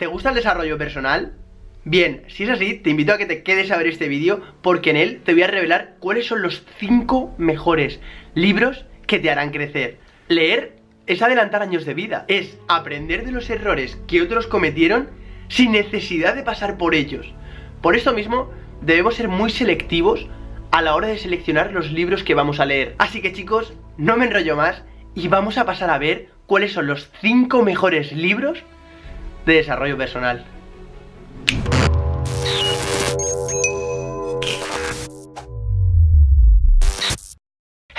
¿Te gusta el desarrollo personal? Bien, si es así, te invito a que te quedes a ver este vídeo porque en él te voy a revelar cuáles son los 5 mejores libros que te harán crecer. Leer es adelantar años de vida, es aprender de los errores que otros cometieron sin necesidad de pasar por ellos. Por esto mismo, debemos ser muy selectivos a la hora de seleccionar los libros que vamos a leer. Así que chicos, no me enrollo más y vamos a pasar a ver cuáles son los 5 mejores libros de desarrollo personal.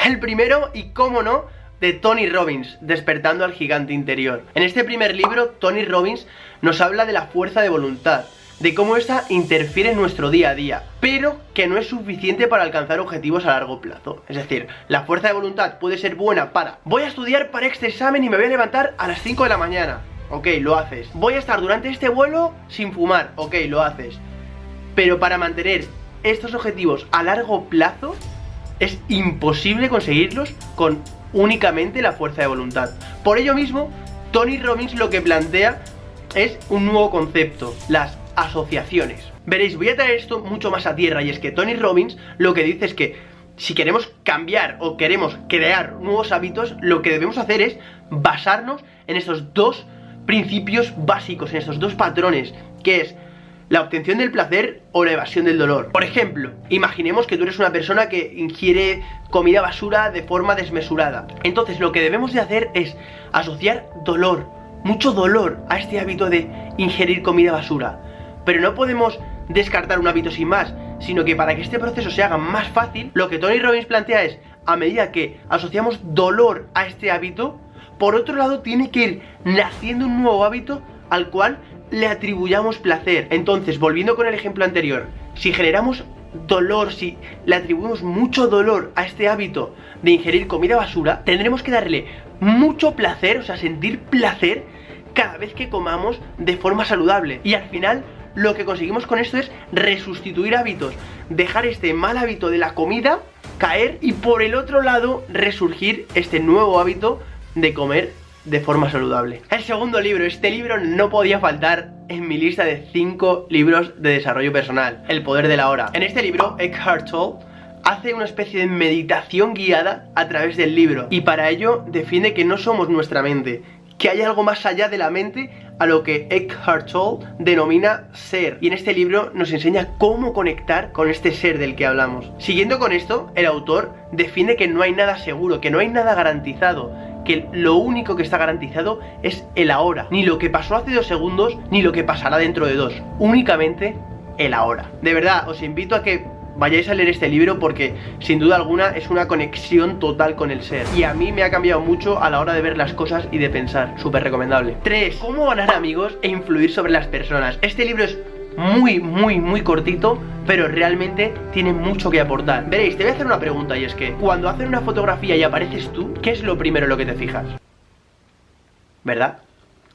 El primero, y cómo no, de Tony Robbins, Despertando al Gigante Interior. En este primer libro, Tony Robbins nos habla de la fuerza de voluntad, de cómo esta interfiere en nuestro día a día, pero que no es suficiente para alcanzar objetivos a largo plazo. Es decir, la fuerza de voluntad puede ser buena para voy a estudiar para este examen y me voy a levantar a las 5 de la mañana. Ok, lo haces. Voy a estar durante este vuelo sin fumar. Ok, lo haces. Pero para mantener estos objetivos a largo plazo, es imposible conseguirlos con únicamente la fuerza de voluntad. Por ello mismo, Tony Robbins lo que plantea es un nuevo concepto, las asociaciones. Veréis, voy a traer esto mucho más a tierra y es que Tony Robbins lo que dice es que si queremos cambiar o queremos crear nuevos hábitos, lo que debemos hacer es basarnos en estos dos principios básicos, en estos dos patrones, que es la obtención del placer o la evasión del dolor. Por ejemplo, imaginemos que tú eres una persona que ingiere comida basura de forma desmesurada. Entonces lo que debemos de hacer es asociar dolor, mucho dolor a este hábito de ingerir comida basura. Pero no podemos descartar un hábito sin más, sino que para que este proceso se haga más fácil, lo que Tony Robbins plantea es, a medida que asociamos dolor a este hábito, por otro lado tiene que ir naciendo un nuevo hábito al cual le atribuyamos placer. Entonces, volviendo con el ejemplo anterior, si generamos dolor, si le atribuimos mucho dolor a este hábito de ingerir comida basura, tendremos que darle mucho placer, o sea, sentir placer cada vez que comamos de forma saludable. Y al final, lo que conseguimos con esto es resustituir hábitos, dejar este mal hábito de la comida caer y por el otro lado resurgir este nuevo hábito de comer de forma saludable. El segundo libro, este libro no podía faltar en mi lista de 5 libros de desarrollo personal, El poder de la hora. En este libro, Eckhart Tolle hace una especie de meditación guiada a través del libro y para ello defiende que no somos nuestra mente, que hay algo más allá de la mente a lo que Eckhart Tolle denomina ser. Y en este libro nos enseña cómo conectar con este ser del que hablamos. Siguiendo con esto, el autor defiende que no hay nada seguro, que no hay nada garantizado, que lo único que está garantizado es el ahora. Ni lo que pasó hace dos segundos, ni lo que pasará dentro de dos. Únicamente el ahora. De verdad, os invito a que vayáis a leer este libro porque sin duda alguna es una conexión total con el ser. Y a mí me ha cambiado mucho a la hora de ver las cosas y de pensar. Súper recomendable. 3. Cómo ganar amigos e influir sobre las personas. Este libro es muy, muy, muy cortito, pero realmente tiene mucho que aportar. Veréis, te voy a hacer una pregunta y es que cuando hacen una fotografía y apareces tú, ¿qué es lo primero en lo que te fijas? ¿Verdad?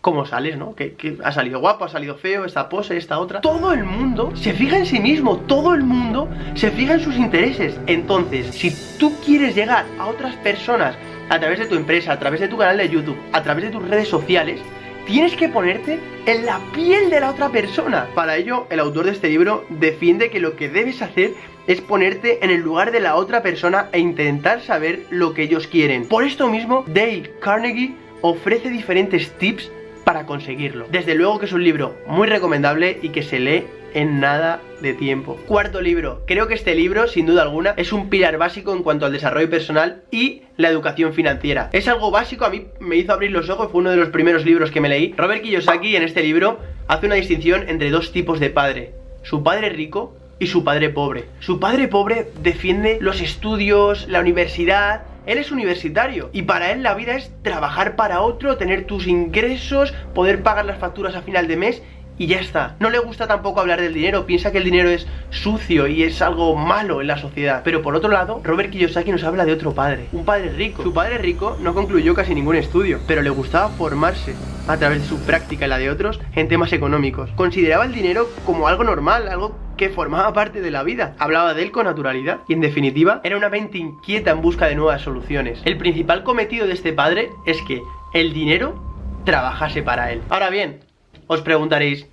cómo sales, ¿no? Que, ha salido guapo, ha salido feo, esta pose, esta otra. Todo el mundo se fija en sí mismo, todo el mundo se fija en sus intereses. Entonces, si tú quieres llegar a otras personas a través de tu empresa, a través de tu canal de YouTube, a través de tus redes sociales, tienes que ponerte en la piel de la otra persona. Para ello, el autor de este libro defiende que lo que debes hacer es ponerte en el lugar de la otra persona e intentar saber lo que ellos quieren. Por esto mismo, Dale Carnegie ofrece diferentes tips para conseguirlo. Desde luego que es un libro muy recomendable y que se lee en nada de tiempo. Cuarto libro. Creo que este libro, sin duda alguna, es un pilar básico en cuanto al desarrollo personal y la educación financiera. Es algo básico, a mí me hizo abrir los ojos, fue uno de los primeros libros que me leí. Robert Kiyosaki en este libro hace una distinción entre dos tipos de padre. Su padre rico y su padre pobre. Su padre pobre defiende los estudios, la universidad, él es universitario y para él la vida es trabajar para otro, tener tus ingresos, poder pagar las facturas a final de mes y ya está. No le gusta tampoco hablar del dinero, piensa que el dinero es sucio y es algo malo en la sociedad. Pero por otro lado, Robert Kiyosaki nos habla de otro padre, un padre rico. Su padre rico no concluyó casi ningún estudio, pero le gustaba formarse a través de su práctica y la de otros en temas económicos. Consideraba el dinero como algo normal, algo que formaba parte de la vida. Hablaba de él con naturalidad y en definitiva era una mente inquieta en busca de nuevas soluciones. El principal cometido de este padre es que el dinero trabajase para él. Ahora bien, Os preguntaréis,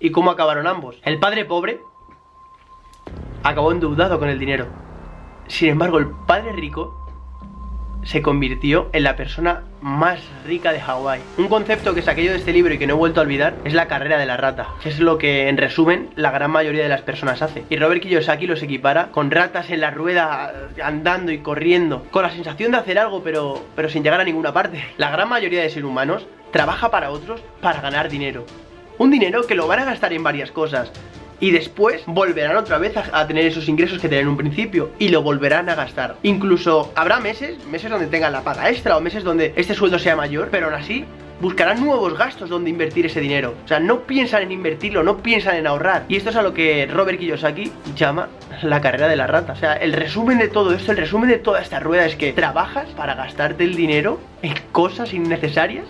¿y cómo acabaron ambos? El padre pobre acabó endeudado con el dinero. Sin embargo, el padre rico se convirtió en la persona más rica de Hawái. Un concepto que saqué yo de este libro y que no he vuelto a olvidar es la carrera de la rata, que es lo que en resumen la gran mayoría de las personas hace. Y Robert Kiyosaki los equipara con ratas en la rueda andando y corriendo, con la sensación de hacer algo pero, pero sin llegar a ninguna parte. La gran mayoría de seres humanos trabaja para otros para ganar dinero. Un dinero que lo van a gastar en varias cosas, y después volverán otra vez a, tener esos ingresos que tenían en un principio y lo volverán a gastar. Incluso habrá meses, meses donde tengan la paga extra o meses donde este sueldo sea mayor, pero aún así buscarán nuevos gastos donde invertir ese dinero. O sea, no piensan en invertirlo, no piensan en ahorrar. Y esto es a lo que Robert Kiyosaki llama la carrera de la rata. O sea, el resumen de todo esto, el resumen de toda esta rueda es que trabajas para gastarte el dinero en cosas innecesarias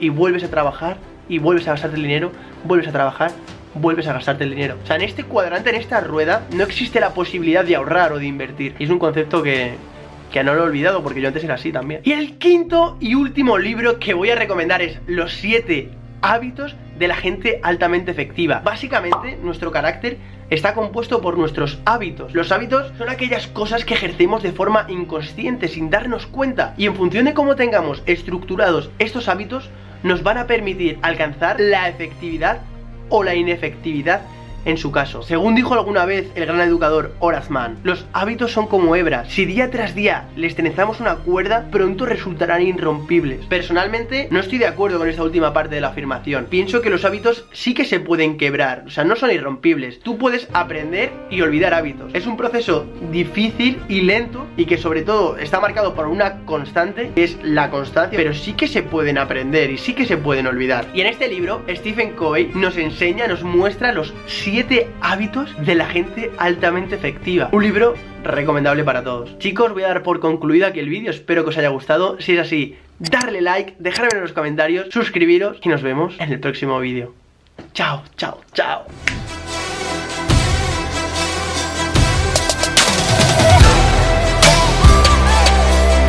y vuelves a trabajar y vuelves a gastarte el dinero, vuelves a trabajar vuelves a gastarte el dinero. O sea, en este cuadrante, en esta rueda, no existe la posibilidad de ahorrar o de invertir. Y es un concepto que, que no lo he olvidado porque yo antes era así también. Y el quinto y último libro que voy a recomendar es Los 7 hábitos de la gente altamente efectiva. Básicamente, nuestro carácter está compuesto por nuestros hábitos. Los hábitos son aquellas cosas que ejercemos de forma inconsciente, sin darnos cuenta. Y en función de cómo tengamos estructurados estos hábitos, nos van a permitir alcanzar la efectividad o la inefectividad en su caso. Según dijo alguna vez el gran educador Horace los hábitos son como hebras. Si día tras día les trenzamos una cuerda, pronto resultarán irrompibles. Personalmente, no estoy de acuerdo con esta última parte de la afirmación. Pienso que los hábitos sí que se pueden quebrar, o sea, no son irrompibles. Tú puedes aprender y olvidar hábitos. Es un proceso difícil y lento y que sobre todo está marcado por una constante, que es la constancia, pero sí que se pueden aprender y sí que se pueden olvidar. Y en este libro, Stephen Covey nos enseña, nos muestra los 7 hábitos de la gente altamente efectiva. Un libro recomendable para todos. Chicos, voy a dar por concluido aquí el vídeo, espero que os haya gustado. Si es así, darle like, dejarme en los comentarios, suscribiros y nos vemos en el próximo vídeo. Chao, chao, chao.